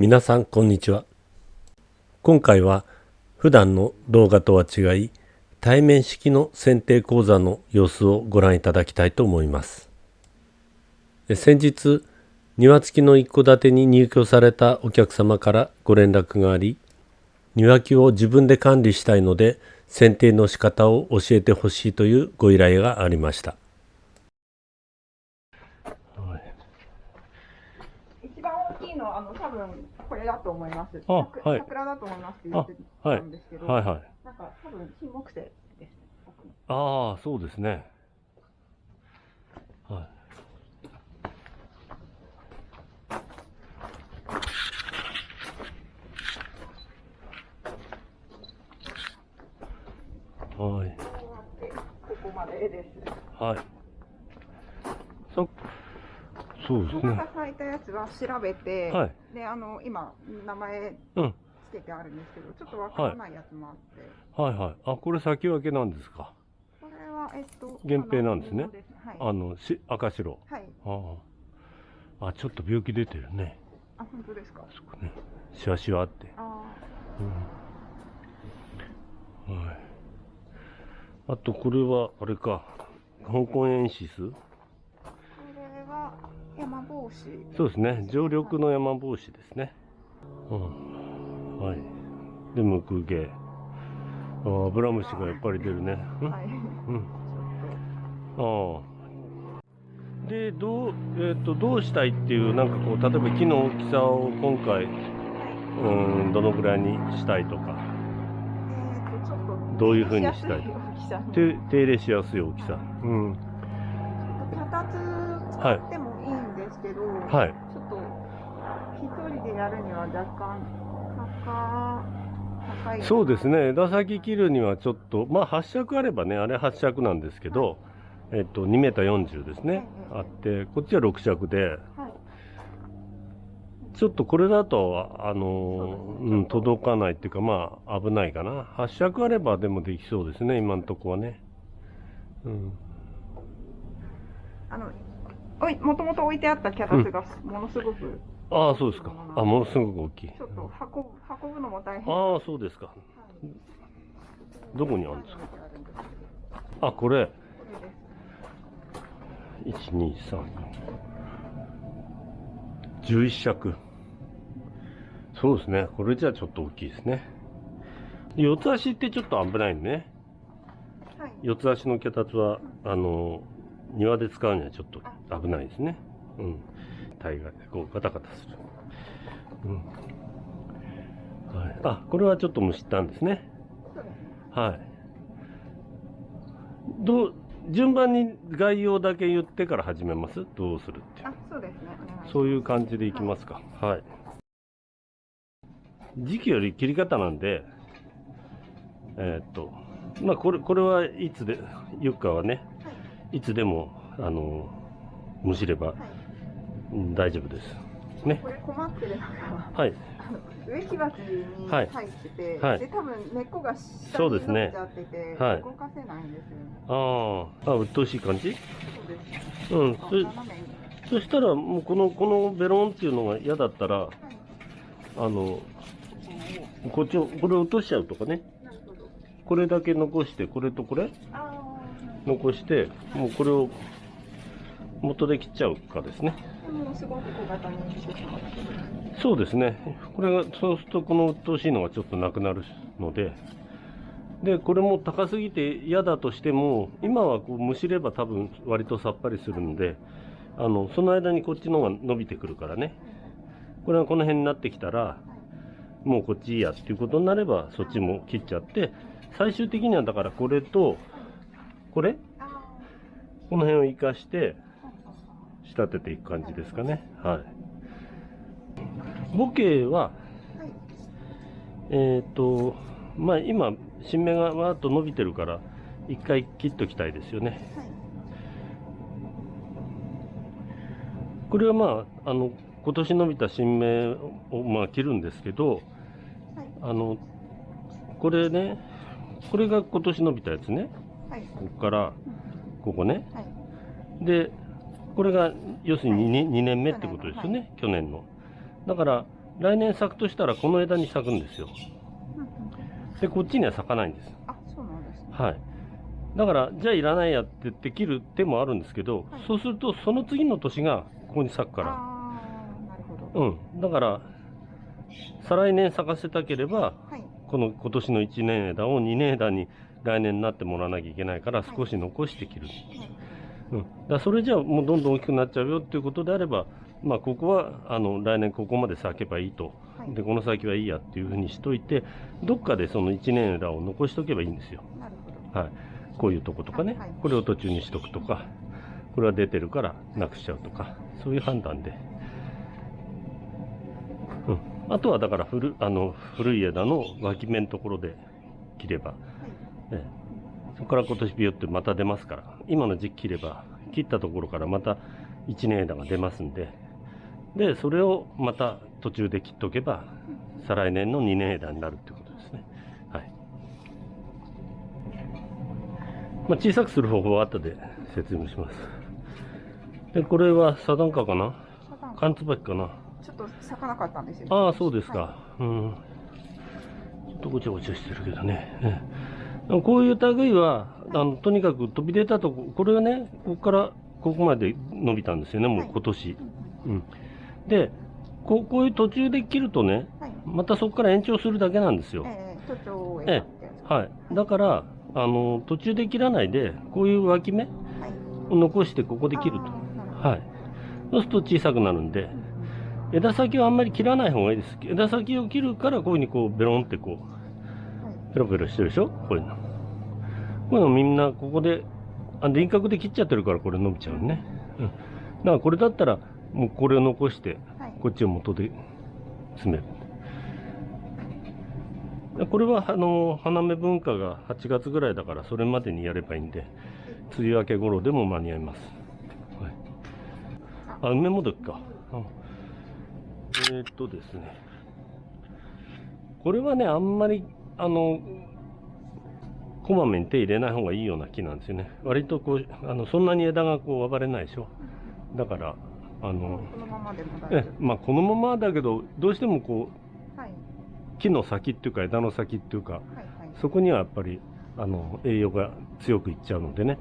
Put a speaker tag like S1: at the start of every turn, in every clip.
S1: 皆さんこんにちは。今回は普段の動画とは違い対面式の剪定講座の様子をご覧いただきたいと思います。先日庭付きの一戸建てに入居されたお客様からご連絡があり庭木を自分で管理したいので剪定の仕方を教えてほしいというご依頼がありました
S2: 一番大きいのは、あの、多分これだと思います。
S1: あ
S2: 桜
S1: はい。
S2: 桜だと思いますって言ってたんですけど、
S1: はいはい。
S2: なんか多分金木犀です
S1: ああそうですね。はい。はい。
S2: ここまでです。
S1: はい。そそうですね。
S2: 花が咲いたやつは調べて、
S1: はい。
S2: で、あの、今、名前
S1: うん
S2: つけてあるんですけど、ちょっとわからないやつもあって、
S1: はいはい。あこれ先分けなんですか？
S2: これは、えっと、
S1: 源平なんですね。
S2: あの布はい。
S1: あのし赤白。
S2: はい。
S1: ああ。あちょっと病気出てるね。
S2: あ、本当ですか？
S1: そこね。シワシワって。
S2: あ。
S1: うん。はい。あと、これは、あれか、香港エンシス？
S2: 帽子。
S1: そうですね、常緑の山帽子ですね。うん。はい。で、ムクゲ。ああ、アブラムシがやっぱり出るね。うん？
S2: はい。
S1: うん。ああ。で、どう、えっ、と、どうしたいっていう、なんかこう、例えば木の大きさを今回、うん、どのぐらいにしたいとか、
S2: えーとちょっと
S1: どういう風にしたい？手手入れしやすい大きさ。うん。
S2: 脚立使ってもですけど、
S1: はい。
S2: ちょっと一人でやるには若干高高い。
S1: そうですね。枝先切るにはちょっとまあ8尺あればねあれ8尺なんですけど、えっと2メーター40ですね、
S2: うんうん
S1: あってこっちは6尺で
S2: はい。
S1: ちょっとこれだとあの
S2: そうね。
S1: うん、届かないっていうかまあ危ないかな。8尺あればでもできそうですね今のとこはね。うん。
S2: あのもともと置いてあった脚立がものすごく、
S1: ああそうですか。あものすごく大きい。
S2: ちょっと運ぶ運ぶのも大変。
S1: ああそうですか。
S2: はい。
S1: どこにあるんですか？
S2: あ
S1: これ。
S2: これです。
S1: 123 11尺。そうですね。これじゃちょっと大きいですね。四つ足ってちょっと危ないね。
S2: はい。
S1: 四つ足の脚立はあの庭で使うにはちょっと危ないですね。うん。大概こうガタガタする。うん。はい、あこれはちょっとむしったんですね。はい。どう、順番に概要だけ言ってから始めます？どうするっていう。
S2: あそうですね。
S1: そういう感じでいきますか。はい。時期より切り方なんで、えーっと、まあ、これ、これはいつで、ゆっかはね、いつでも、あの、むしれば
S2: はい
S1: うん大丈夫です。ね。
S2: これ困ってるのが
S1: はい。
S2: 植木鉢に
S1: はい
S2: 入ってて、
S1: はい
S2: で多分根っこが下に伸び
S1: そうですね
S2: ちゃってて、
S1: はい
S2: 動かせないんですよね。
S1: ああ、あ、鬱陶しい感じ？
S2: そうです。
S1: うん。
S2: あ
S1: そ。そしたら、もうこの、このベロンっていうのが嫌だったら、
S2: はい。
S1: あの、こっちを、これ落としちゃうとかね。
S2: なるほど。
S1: これだけ残して、これとこれ？
S2: あ
S1: 残して、もうこれを元で切っちゃうかですね。そうですね。これが、そうするとこの鬱陶しいのがちょっとなくなるので、で、これも高すぎて嫌だとしても、今はこうむしれば多分割とさっぱりするんで、あの、その間にこっちの方が伸びてくるからね。これがこの辺になってきたら、もうこっちいいやっていうことになれば、そっちも切っちゃって、最終的にはだからこれと、これ？
S2: あ
S1: この辺を生かして仕立てていく感じですかね。はい。ボケは。えっ、と、まあ今、新芽がわーっと伸びてるから、一回切っときたいですよね。
S2: はい。
S1: これはまあ、あの、今年伸びた新芽をまあ切るんですけど、
S2: はい。
S1: あの、これね、これが今年伸びたやつね。
S2: はい。
S1: ここから、ここね。
S2: はい。
S1: で、これが要するに 2, 2年目ってことですよね、去年の。だから、来年咲くとしたらこの枝に咲くんですよ。で、こっちには咲かないんです。
S2: あ、そうなんですね。
S1: はい。だから、じゃあいらないやって言って切る手もあるんですけど、
S2: はい
S1: そうするとその次の年がここに咲くから。うん。だから、再来年咲かせたければ、
S2: はい。
S1: この今年の1年枝を2年枝に来年になってもらわなきゃいけないから
S2: はい
S1: 少し残して切る。
S2: はい。
S1: うん。だそれじゃあもうどんどん大きくなっちゃうよっていうことであれば、まあここはあの来年ここまで咲けばいいと。
S2: はい
S1: で、この先はいいやっていうふうにしといて、どっかでその1年枝を残しとけばいいんですよ。はい。こういうとことかね、
S2: はいはい
S1: これを途中にしとくとか、これは出てるからなくしちゃうとか、そういう判断で。うん。あとはだから古あの古い枝の脇芽のところで切れば、
S2: はい。
S1: ええ、そこから今年ビヨってまた出ますから、今の時期切れば、切ったところからまた1年枝が出ますんで、で、それをまた途中で切っとけば、再来年の2年枝になるってことですね。はい。まあ、小さくする方法は後で説明します。で、これはサダンカかな？カンツバキかな？
S2: ちょっと咲かなかったんですよ。
S1: ああ、そうですか。
S2: は
S1: うん。ちょっとごちゃごちゃしてるけどね。ええこういう類は、あの、とにかく飛び出たとこ、これがね、ここからここまで伸びたんですよね、もう
S2: はい
S1: 今年。
S2: い。うん
S1: うん。で、こうこういう途中で切るとね、
S2: はい。
S1: またそこから延長するだけなんですよ。
S2: ええ、
S1: はい。だから、あの、途中で切らないで、こういう脇芽
S2: はい。
S1: を残してここで切ると。はい。そうすると小さくなるんで、枝先はあんまり切らない方がいいです。枝先を切るから、こういうふうにこう、ベロンってこう、
S2: はい。
S1: ペロペロしてるでしょ？こういうの。こういうのみんなここで、あ輪郭で切っちゃってるからこれ伸びちゃうね。うん。だからこれだったら、もうこれを残して、
S2: はい。
S1: こっちを元で詰める。でこれは、あの、花芽文化が8月ぐらいだから、それまでにやればいいんで、梅雨明け頃でも間に合います。はい。あ、梅もどきか。うんえーっとですね。これはね、あんまり、あの、こまめに手入れない方がいいような木なんですよね。割とこう、あの、そんなに枝がこう暴れないでしょ。だから、あの、
S2: このままでも大
S1: え
S2: 丈
S1: まあこのままだけど、どうしてもこ
S2: 夫。はい。
S1: う、木の先っていうか枝の先っていうか、
S2: はい。はい。
S1: そこにはやっぱり、あの、栄養が強くいっちゃうのでね。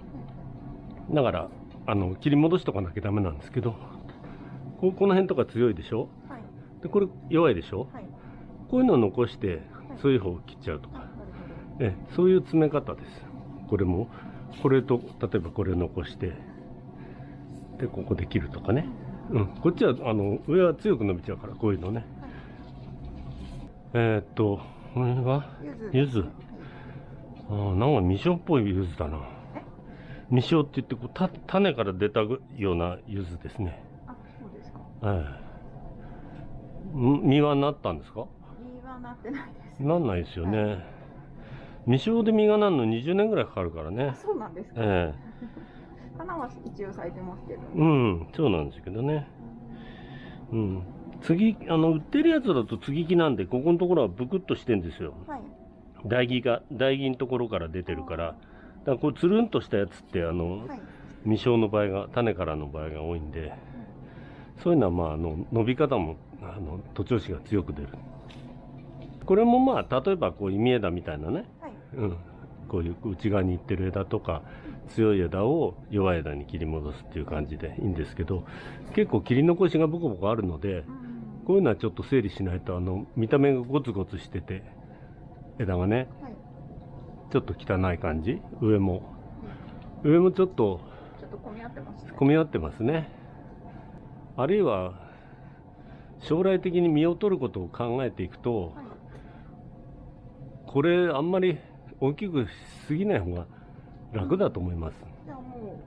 S1: だから、あの、切り戻しとかなきゃダメなんですけど、ここの辺とか強いでしょ
S2: はい。
S1: で、これ弱いでしょ
S2: はい。
S1: こういうのを残して、そういう方を切っちゃうとか。ええ、そういう詰め方です。これも、これと、例えばこれ残して、で、ここで切るとかね。うん。こっちは、あの、上は強く伸びちゃうから、こういうのね。えーっと、これは、
S2: ほど。
S1: 柚子
S2: 柚はい
S1: あーなんか未生っぽい柚子だな
S2: え？
S1: 未生って言ってこうた、種から出たような柚子ですね。
S2: あ、そうですか。
S1: ええん実はなったんですか？
S2: 実はなってないです。
S1: なんないですよね。未生で実がなるの20年ぐらいかかるから
S2: あ、
S1: ね。
S2: そうなんですか。
S1: え
S2: 花は一応咲いてますけど。
S1: えうん、そうなんですけどね。うん。次、あの、売ってるやつだと継ぎ木なんで、ここのところはブクッとしてんですよ。
S2: はい。
S1: 台木が、台木のところから出てるから。だからこう、つるんとしたやつって、あの、
S2: はい。
S1: 未生の場合が、種からの場合が多いんで、そういうのは、まあ、あの、伸び方も、あの、徒長枝が強く出る。これもまあ、例えば、こう、忌み枝みたいなね、
S2: はい。
S1: うん、こういう内側に行ってる枝とか、強い枝を弱い枝に切り戻すっていう感じでいいんですけど、結構切り残しがボコボコあるので、
S2: うん
S1: こういうのはちょっと整理しないと、あの、見た目がゴツゴツしてて、枝がね、
S2: はい。
S1: ちょっと汚い感じ上も。上もちょっと
S2: ちょっと混み合ってますね。
S1: 混み合ってますね。あるいは、将来的に実を取ることを考えていくと、
S2: はい。
S1: これあんまり大きくしすぎない方が楽だと思います。
S2: じゃあも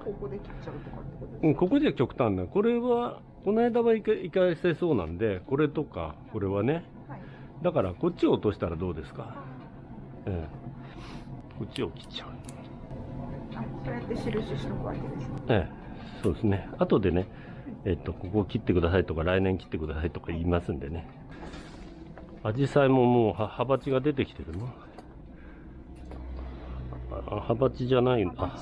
S2: う、ここで切っちゃうとかってことですか、
S1: うん、ここでは極端な。これは、この間は生か生かせそうなんで、これとか、これはね。
S2: はい。
S1: だから、こっちを落としたらどうですか？ええこっちを切っちゃう。
S2: あ、そうやって印しとくわけですね。
S1: ええそうですね。後でね、えっと、ここを切ってくださいとか、来年切ってくださいとか言いますんでね。アジサイももうは、葉鉢が出てきてるの？あ、葉鉢じゃないんだ。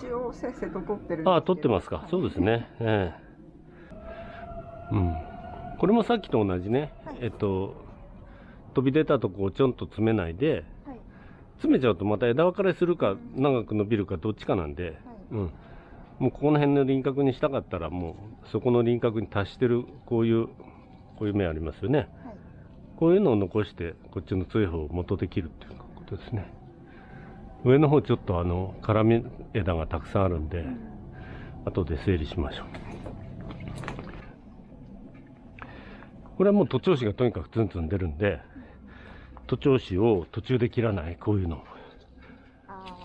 S1: あ
S2: 取って
S1: ますか。そうです。ね。ええうん。これもさっきと同じね、
S2: はい
S1: えっと飛び出たとこをちょんと詰めないで
S2: はい
S1: 詰めちゃうとまた枝分かれするか長く伸びるかどっちかなんで、うん、もうここの辺の輪郭にしたかったらもうそこの輪郭に達してるこういうこういう芽ありますよね
S2: はい
S1: こういうのを残してこっちの強い方を元で切るっていうことですね。上の方ちょっとあの絡み枝がたくさんあるんで後で整理しましょう。これはもう徒長枝がとにかくツンツン出るんで徒長枝を途中で切らないこういうの。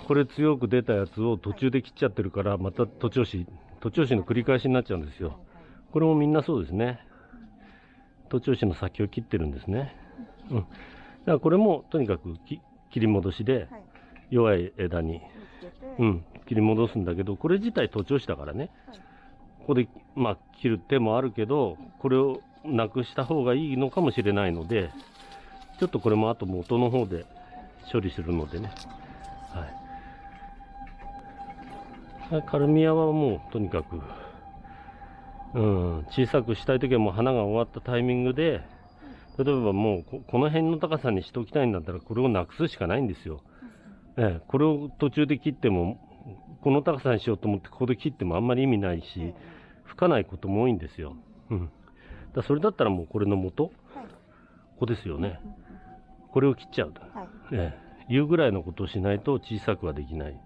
S1: これ強く出たやつを途中で切っちゃってるからまた徒長枝徒長枝の繰り返しになっちゃうんですよ。これもみんなそうですね徒長枝の先を切ってるんですね。うん。だからこれもとにかくき切り戻しで
S2: はい。
S1: 弱い枝に、うん、切り戻すんだけどこれ自体徒長枝だからね。
S2: はい。
S1: ここで、まあ、切る手もあるけどこれをなくした方がいいのかもしれないのでちょっとこれもあと元の方で処理するのでね。はい。カルミアはもうとにかくうん小さくしたい時はもう花が終わったタイミングで例えばもうここの辺の高さにしておきたいんだったらこれをなくすしかないんですよ、ええ、これを途中で切ってもこの高さにしようと思ってここで切ってもあんまり意味ないし、吹かないことも多いんですよ。うん。だそれだったらもうこれの元、こ
S2: はい
S1: こですよね。これを切っちゃうと。
S2: はい
S1: ええ、いうぐらいのことをしないと小さくはできない。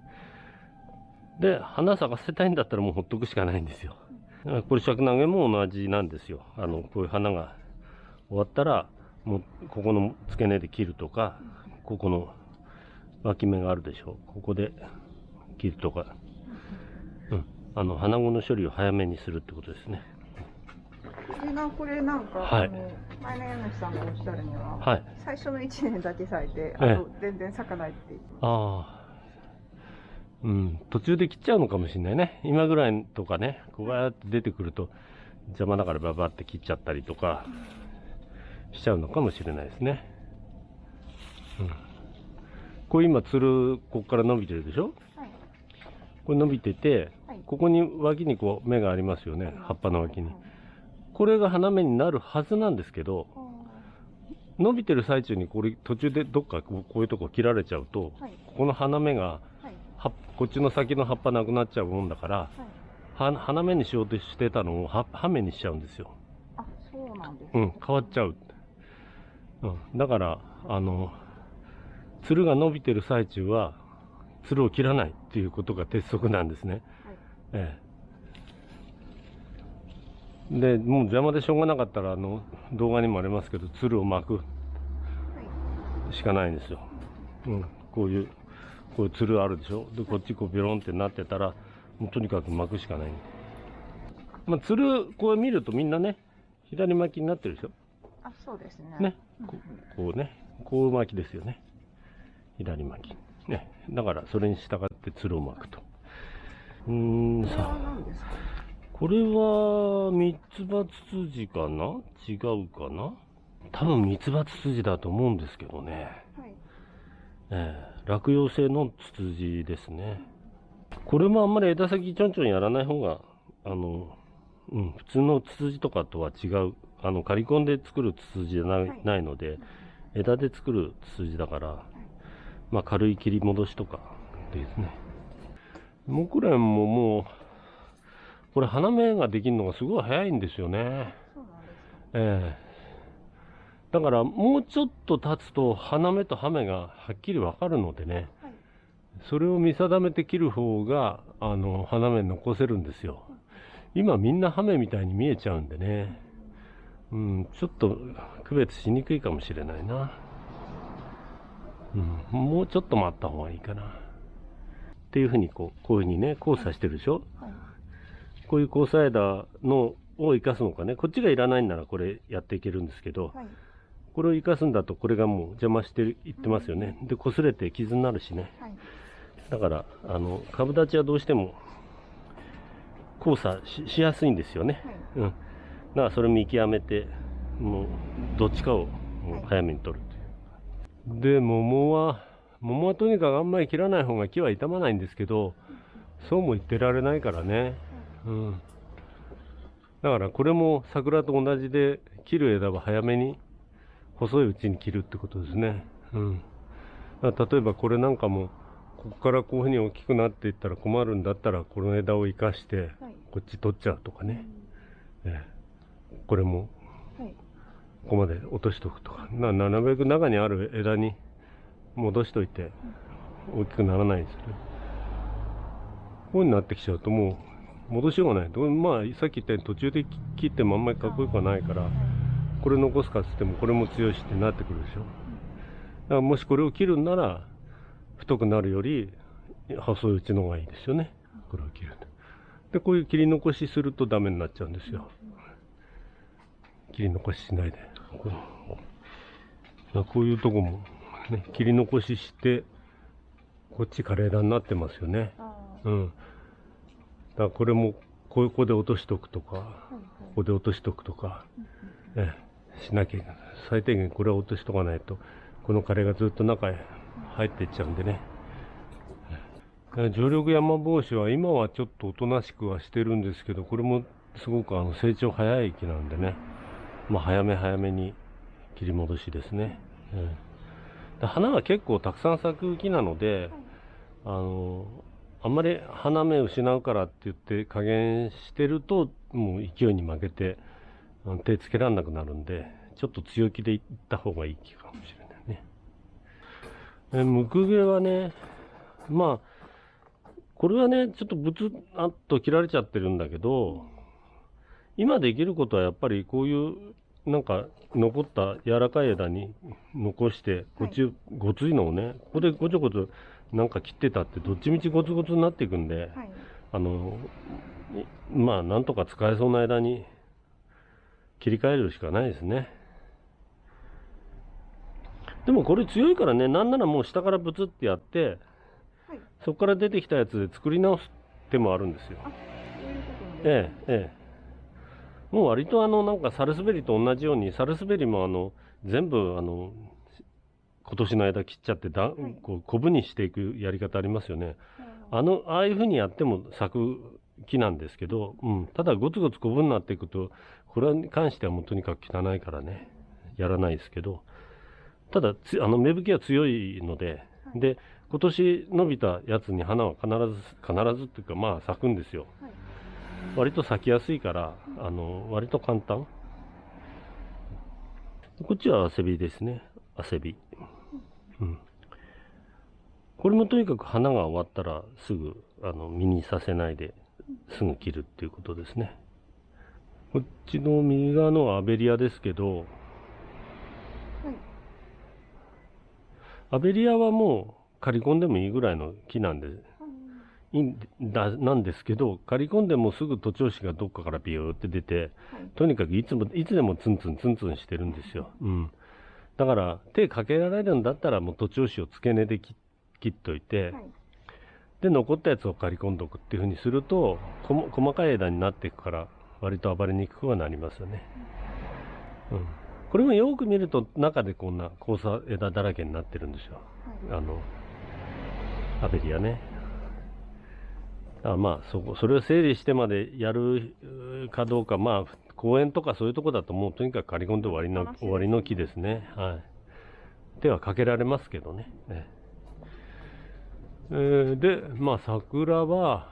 S1: で、花咲かせたいんだったらもうほっとくしかないんですよ。これ尺投げも同じなんですよ。あの、こういう花が終わったら、もうここの付け根で切るとか、ここの脇芽があるでしょ。ここで切るとか。うん。あの、花後の処理を早めにするってことですね。
S2: これなんか、
S1: はい
S2: 前の家主さんがおっしゃるには、
S1: はい。
S2: 最初の1年だけ咲いて、
S1: ええ
S2: あと全然咲かないって言ってま
S1: ああ。うん、途中で切っちゃうのかもしれないね。今ぐらいとかね、こうやって出てくると邪魔だからババって切っちゃったりとかしちゃうのかもしれないですね。うん。これ今、つる、ここから伸びてるでしょ？
S2: す。はい。
S1: これ伸びてて
S2: はい、
S1: ここに脇にこう芽がありますよね。葉っぱの脇に
S2: はい。
S1: これが花芽になるはずなんですけど、
S2: あ
S1: 伸びてる最中にこれ途中でどっかこういうとこ切られちゃうと、
S2: はい
S1: ここの花芽がこっちの先の葉っぱなくなっちゃうもんだから、
S2: はい。
S1: は花芽にしようとしてたのをは葉芽にしちゃうんですよ。
S2: あ、そうなんです。
S1: うん、変わっちゃう。うん、だから、あの、つるが伸びてる最中は、つるを切らないっていうことが鉄則なんですね。
S2: はい。
S1: ええ。で、もう邪魔でしょうがなかったら、あの、動画にもありますけど、つるを巻く
S2: はい。
S1: しかないんですよ。うん、こういう、こういうつるあるでしょ？で、こっちこうビロンってなってたら、もうとにかく巻くしかない。まあ、つる、こう見るとみんなね、左巻きになってるでしょ？
S2: あ、そうですね。
S1: ね。ここうね、こう巻きですよね。左巻き。ね。だから、それに従ってつるを巻くと。うーん、さ、
S2: 何ですか？
S1: これは、三つ葉ツツジかな？違うかな？多分三つ葉ツツジだと思うんですけどね。
S2: はい。
S1: ええ落葉性のツツジですね。これもあんまり枝先ちょんちょんやらない方が、あの、うん、普通のツツジとかとは違う、あの、刈り込んで作るツツジじゃない,、
S2: はい
S1: ないので、枝で作るツツジだから、まあ軽い切り戻しとかですね。木蓮ももう、これ花芽ができるのがすごい早いんですよね。ええだからもうちょっと経つと花芽と葉芽がはっきりわかるのでね、
S2: はい。
S1: それを見定めて切る方が、あの、花芽残せるんですよ。今みんな葉芽みたいに見えちゃうんでね。うん、ちょっと区別しにくいかもしれないな。うん、もうちょっと待った方がいいかな。っていうふうにこう、こういうふうにね、交差してるでしょ？
S2: はい。
S1: こういう交差枝のを生かすのかね。こっちがいらないんならこれやっていけるんですけど、
S2: はい。
S1: これを生かすんだとこれがもう邪魔してるいってますよね。で、擦れて傷になるしね。
S2: はい。
S1: だから、あの、株立ちはどうしても交差ししやすいんですよね。
S2: はい。
S1: うん。だからそれ見極めて、もう、どっちかをもう早めに取るという。で、桃は、桃はとにかくあんまり切らない方が木は傷まないんですけど、そうも言ってられないからね。うん。だからこれも桜と同じで切る枝は早めに細いうちに切るってことですね。うん。例えばこれなんかもここからこういうふうに大きくなっていったら困るんだったらこの枝を生かして
S2: はい
S1: こっち取っちゃうとかね。ええこれも
S2: はい
S1: ここまで落としとくとか。ななるべく中にある枝に戻しといて大きくならないんですよね。こういうになってきちゃうともう戻しようがない。まあさっき言ったように途中で切ってもあんまりかっこよくはないから、これ残すかっつってもこれも強いしってなってくるでしょ。だからもしこれを切るんなら太くなるより細いうちの方がいいですよね。これを切ると。で、こういう切り残しするとダメになっちゃうんですよ。切り残ししないで。こういうとこも、ね、切り残しして、こっち枯れ枝になってますよね。
S2: あ
S1: うん。だからこれも、ここで落としとくとか、ここで落としとくとか、ええ、しなきゃいけない。最低限これは落としとかないと、この枯れがずっと中へ入っていっちゃうんでね。常緑山帽子は今はちょっとおとなしくはしてるんですけど、これもすごくあの成長早い木なんでね。まあ早め早めに切り戻しですね。ええで花は結構たくさん咲く木なので、あの、あんまり花芽失うからって言って加減してると、もう勢いに負けて、手つけられなくなるんで、ちょっと強気でいった方がいい気かもしれないね。え、ムクゲはね、まあ、これはね、ちょっとブツあっと切られちゃってるんだけど、今できることはやっぱりこういう、なんか残った柔らかい枝に残して、こっちごついのをね、ここでごちょごちょなんか切ってたってどっちみちゴツゴツになっていくんで、
S2: はい
S1: あの、いまあ、なんとか使えそうな枝に切り替えるしかないですね。でもこれ強いからね、なんならもう下からブツってやって、
S2: はい
S1: そこから出てきたやつで作り直す手もあるんですよ。ええ、ええ。もう割とあの、なんかサルスベリと同じように、サルスベリもあの、全部あの、今年の枝切っちゃってだ、
S2: い
S1: こう、コブにしていくやり方ありますよね。
S2: あ
S1: あの、ああいう風にやっても咲く木なんですけど、うん。ただゴツゴツコブになっていくと、これに関してはもうとにかく汚いからね、やらないですけど、ただつ、あの、芽吹きは強いので、で、今年伸びたやつに花は必ず、必ずっていうか、まあ咲くんですよ。
S2: はい
S1: 割と咲きやすいから、あの、割と簡単。こっちはアセビですね。アセビ。うん。これもとにかく花が終わったらすぐ、あの、実にさせないで、すぐ切るっていうことですね。こっちの右側のはアベリアですけど、
S2: はい
S1: アベリアはもう刈り込んでもいいぐらいの木なんで、いいんだ、なんですけど、刈り込んでもすぐ徒長枝がどっかからビューって出て、
S2: はい。
S1: とにかくいつも、いつでもツンツンツンツンしてるんですよ。うん。だから、手かけられるんだったらもう徒長枝を付け根で切切っといて、
S2: はい。
S1: で、残ったやつを刈り込んどくっていうふうにすると、細かい枝になっていくから、割と暴れにくくはなりますよね。うん。これもよく見ると、中でこんな交差枝だらけになってるんですよ。
S2: はい
S1: あの、アベリアね。あまあ、そこ、それを整理してまでやるかどうか、まあ、公園とかそういうとこだともうとにかく刈り込んで終わりの、終わりの木ですね。はい。手はかけられますけどね。ええーで、まあ、桜は、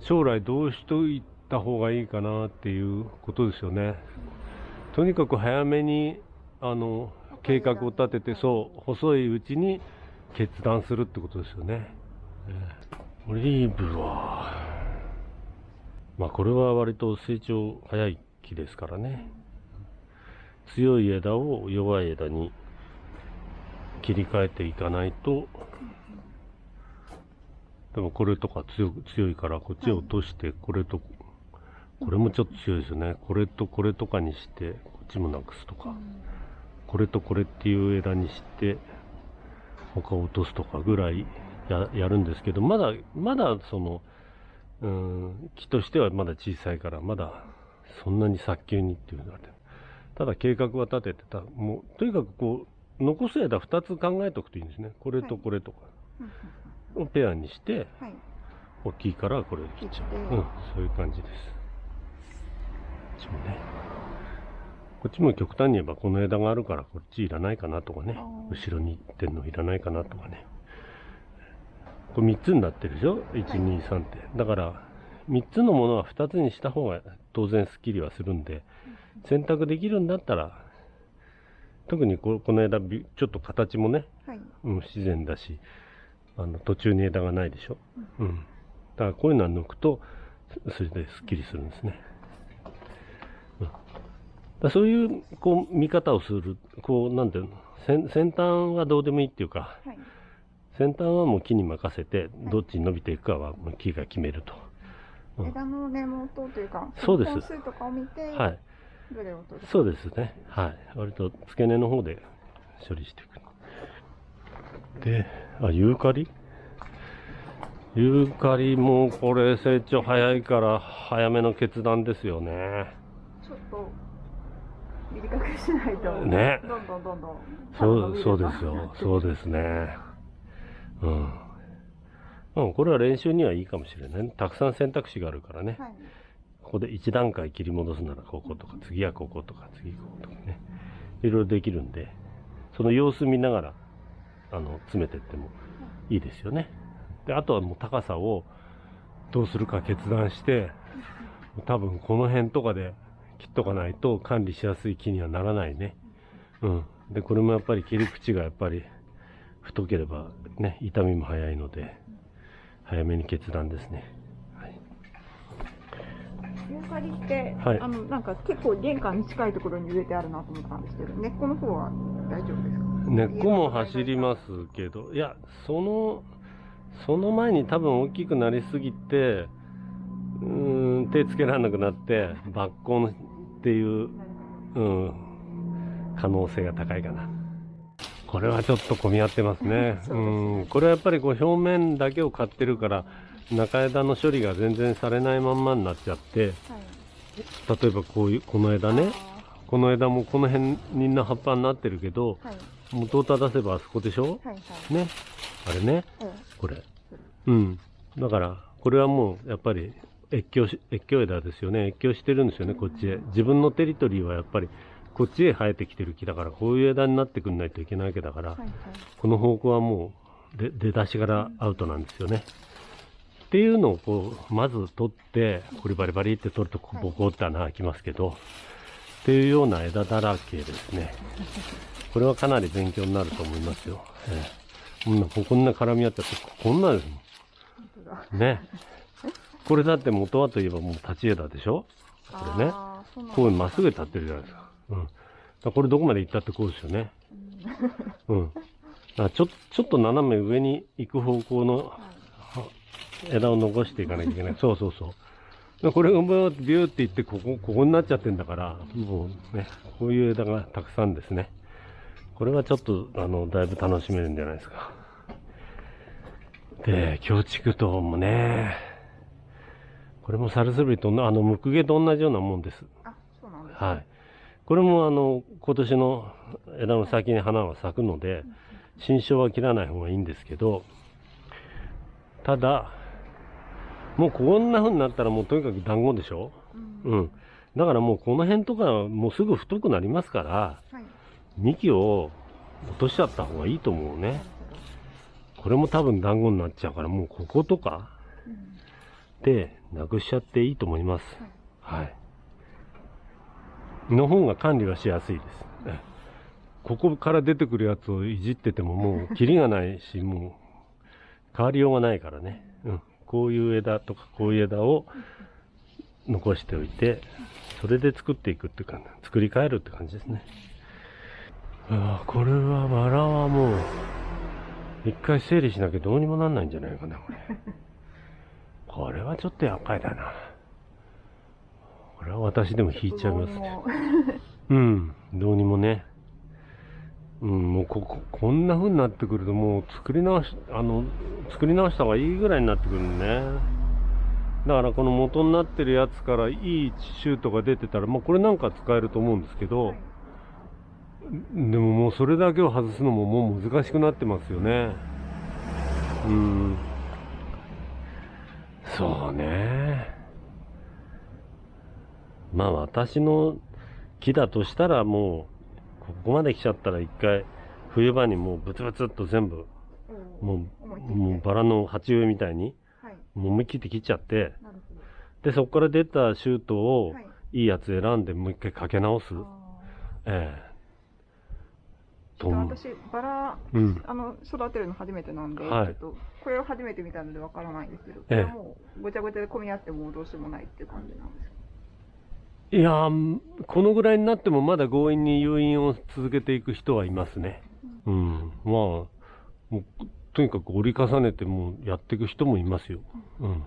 S1: 将来どうしといた方がいいかなっていうことですよね。とにかく早めに、あの、計画を立てて、そう、細いうちに決断するってことですよね。ええオリーブは、まあこれは割と成長早い木ですからね。強い枝を弱い枝に切り替えていかないと、でもこれとか強いからこっちを落として、これと、これもちょっと強いですよね。これとこれとかにして、こっちもなくすとか。これとこれっていう枝にして、他を落とすとかぐらいややるんですけど、まだ、まだその、うん、木としてはまだ小さいから、まだそんなに早急にっていうのはねただ計画は立ててた、もう、とにかくこう、残す枝2つ考えておくといいんですね。これとこれとか
S2: うん
S1: をペアにして、
S2: はい
S1: 大きいからこれ切っちゃう。うん、そういう感じです。ちもね。こっちも極端に言えばこの枝があるからこっちいらないかなとかね後ろに行ってんのいらないかなとかね。これ3つになってるでしょ ?1、2、3って。だから、3つのものは2つにした方が当然スッキリはするんで、選択できるんだったら、特にここの枝、びちょっと形もね、
S2: はい。
S1: うん、自然だし、あの、途中に枝がないでしょ？うん。だからこういうのは抜くと、そそれですっきりするんですね。うん。だそういう、こう、見方をする、こう、なんていうの、先先端はどうでもいいっていうか、
S2: はい。
S1: 先端はもう木に任せて、どっちに伸びていくかはもう木が決めると。うん
S2: 枝の根元というか、
S1: そうです
S2: 本数とかを見て、
S1: はい。
S2: どれを取る
S1: そうですね。はい。割と付け根の方で処理していく。で、あ、ユーカリ？ユーカリもこれ成長早いから早めの決断ですよね。
S2: ちょっと短くしないと、
S1: ね
S2: どんどんどんどん
S1: そう、そうです
S2: う
S1: よ。そうですね。うん。うん、これは練習にはいいかもしれない。たくさん選択肢があるからね。
S2: はい
S1: ここで一段階切り戻すならこことか、次はこことか、次こことかね。いろいろできるんで、その様子見ながら、あの、詰めてってもいいですよね。で、あとはもう高さをどうするか決断して、多分この辺とかで切っとかないと管理しやすい木にはならないね。うん。で、これもやっぱり切り口がやっぱり太ければね、痛みも早いので、早めに決断ですね。はい。
S2: ユーカリって、
S1: はい
S2: あのなんか結構玄関に近いところに植えてあるなと思ったんですけど、根っこの方は大丈夫ですか？
S1: 根っこも走りますけど、いや、その、その前に多分大きくなりすぎて、うーん、手つけられなくなって、抜根っていう、うん、可能性が高いかな。これはちょっと混み合ってますね。
S2: そうですね
S1: うん、これはやっぱりこう表面だけを買ってるから、中枝の処理が全然されないまんまになっちゃって、
S2: はい。
S1: 例えばこういう、この枝ね、
S2: あ
S1: この枝もこの辺みんな葉っぱになってるけど、
S2: ーはい。
S1: 元を正せばあそこでしょ？
S2: はいはい。
S1: ね。あれね。
S2: え
S1: これ。うん。だから、これはもう、やっぱり、越境し、越境枝ですよね。越境してるんですよね、こっちへ。自分のテリトリーはやっぱり、こっちへ生えてきてる木だから、こういう枝になってくんないといけないわけだから、
S2: えはいはい。
S1: この方向はもう、で出だしからアウトなんですよね。っていうのをこう、まず取って、これバリバリって取ると、ボコって穴開きますけど、っていうような枝だらけですね。これはかなり勉強になると思いますよ。ええ、こんな、こんな絡み合ってて、こんなですもん。ね。これだって元はといえばもう立ち枝でしょ？これね。
S2: あーそうなん
S1: こうまっすぐ立ってるじゃないですか。うん。だこれどこまで行ったってこうですよね。うん。だちょ、ちょっと斜め上に行く方向の
S2: はい
S1: 枝を残していかなきゃいけない。そうそうそう。でこれがビューって行って、ここ、ここになっちゃってんだから、もうね、こういう枝がたくさんですね。これはちょっと、あの、だいぶ楽しめるんじゃないですか。で、京畜島もね、これもサルスベリとの、あの、ムクゲと同じようなもんです。
S2: あ、そうなんですね。
S1: はい。これもあの、今年の枝の先に花は咲くので、新梢は切らない方がいいんですけど、ただ、もうこんな風になったらもうとにかく団子でしょ？
S2: うん
S1: うん。だからもうこの辺とかもうすぐ太くなりますから、
S2: はい。
S1: 幹を落としちゃった方がいいと思うね。これも多分団子になっちゃうから、もうこことか
S2: うん
S1: でなくしちゃっていいと思います。はい。の方が管理はしやすいです。えここから出てくるやつをいじっててももう キリがないし、もう変わりようがないからね。うん。こういう枝とかこういう枝を残しておいて、それで作っていくっていうか、作り変えるって感じですね。ああ、これはバラはもう、一回整理しなきゃどうにもなんないんじゃないかな、これ。これはちょっと厄介だな。これは私でも引いちゃいますね。
S2: も
S1: うん、どうにもね。うん、もうここ、こんな風になってくるともう作り直し、あの、作り直した方がいいぐらいになってくるね。だからこの元になってるやつからいいシュートが出てたら、まあこれなんか使えると思うんですけ
S2: う
S1: ど、
S2: はい
S1: でももうそれだけを外すのももう難しくなってますよね。うん。そうね。まあ私の木だとしたらもうここまで来ちゃったら一回冬場にもうブツブツっと全部もうもうバラの鉢植えみたいに、はい、もう思い切って切っちゃってでそこから出たシュートを、はい、いいやつ選んでもう一回かけ直す。ええ
S2: と私バラ、うん、あの育てるの初めてなんで、はい、ちょっとこれを初めて見たのでわからないんですけど、これはもうごちゃごちゃで混み合ってもどうしようもないっていう感じなんですか？
S1: いやこのぐらいになってもまだ強引に誘引を続けていく人はいますね。うん、まあもうとにかく折り重ねてもやっていく人もいますよ。うん。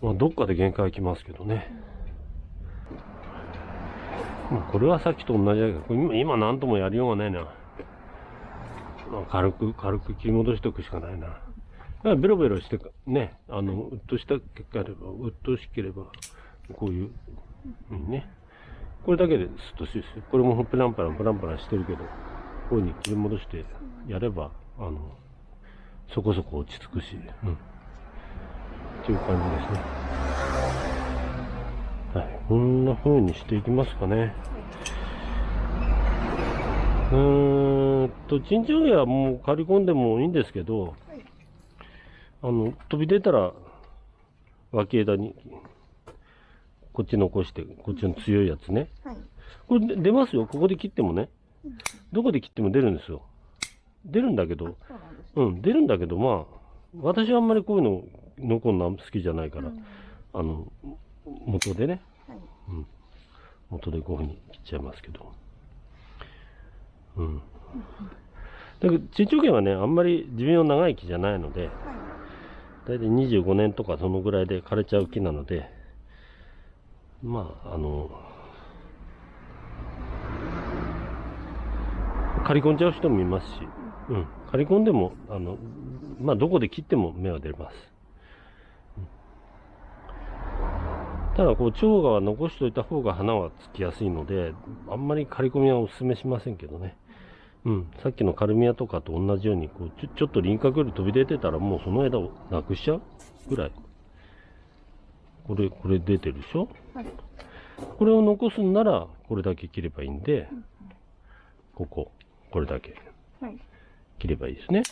S1: まあどっかで限界きますけどね。まあこれはさっきと同じだけど今今何ともやりようがないな。ま、軽く軽く切り戻しておくしかないな。だからベロベロしてねあのうっとした結果あればうっとしければこういうね。これだけですっとしいですよ。これもプランプランプランプランしてるけど、こういうふうに切り戻してやれば、あの、そこそこ落ち着くし、うん。っていう感じですね。はい。こんな風にしていきますかね。うーんと、チンチョゲはもう刈り込んでもいいんですけど、あの、飛び出たら、脇枝にこっち残して、こっちの強いやつね。はい。これ出ますよ。ここで切ってもね。どこで切っても出るんですよ。出るんだけど、うん、出るんだけど、まあ、私はあんまりこういうの残るの好きじゃないから、うん、あの、元でね、はい、うん、元でこういうふうに切っちゃいますけど。うん。だけど、珍長剣はね、あんまり寿命長い木じゃないので、はい、大体25年とかそのぐらいで枯れちゃう木なので、まあ、あの、刈り込んじゃう人もいますし、うん、刈り込んでも、あの、まあ、どこで切っても芽は出ます。ただ、こう、蝶が残しといた方が花はつきやすいので、あんまり刈り込みはお勧めしませんけどね。うん、さっきのカルミアとかと同じように、こうちょ、ちょっと輪郭より飛び出てたら、もうその枝をなくしちゃうぐらい。これ、これ出てるでしょ、はい、これを残すんなら、これだけ切ればいいんで、ここ、これだけ切ればいいですね。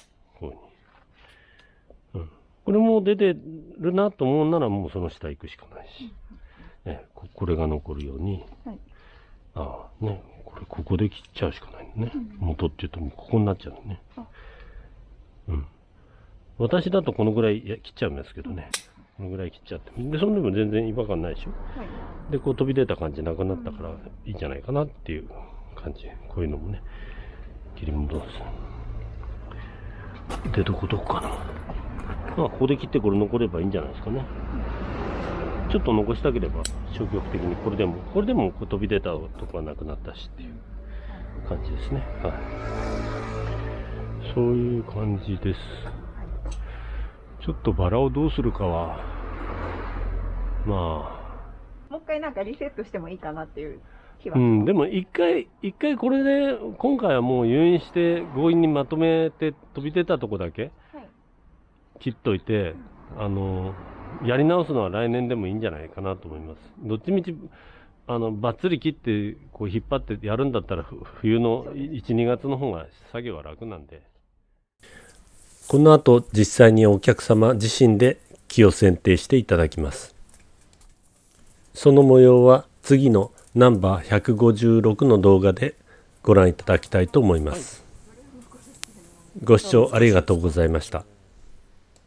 S1: こういうふうに。うん。これも出てるなと思うなら、もうその下行くしかないし。ね、これが残るように、はい、ああ、ね、これここで切っちゃうしかないね。うん、元って言うともうここになっちゃうね。うん。私だとこのぐらい切っちゃうんですけどね。このぐらい切っちゃって。で、そのでも全然違和感ないでしょ。はい、で、こう飛び出た感じなくなったからいいんじゃないかなっていう感じ。こういうのもね、切り戻す。で、どこどこかな。まあ、ここで切ってこれ残ればいいんじゃないですかね。ちょっと残したければ消極的にこれでも、これでも飛び出たとこはなくなったしっていう感じですね。はい。そういう感じです。ちょっとバラをどうするかは、ま
S2: あ。もう一回なんかリセットしてもいいかなっていう気
S1: は。うん、でも一回、一回これで、今回はもう誘引して強引にまとめて飛び出たとこだけ、切っといて、あの、やり直すのは来年でもいいんじゃないかなと思います。どっちみち、あの、ばっつり切って、こう引っ張ってやるんだったら、冬の1、2月の方が作業は楽なんで。この後実際にお客様自身で木を選定していただきます。その模様は次のナンバー156の動画でご覧いただきたいと思います。ご視聴ありがとうございました。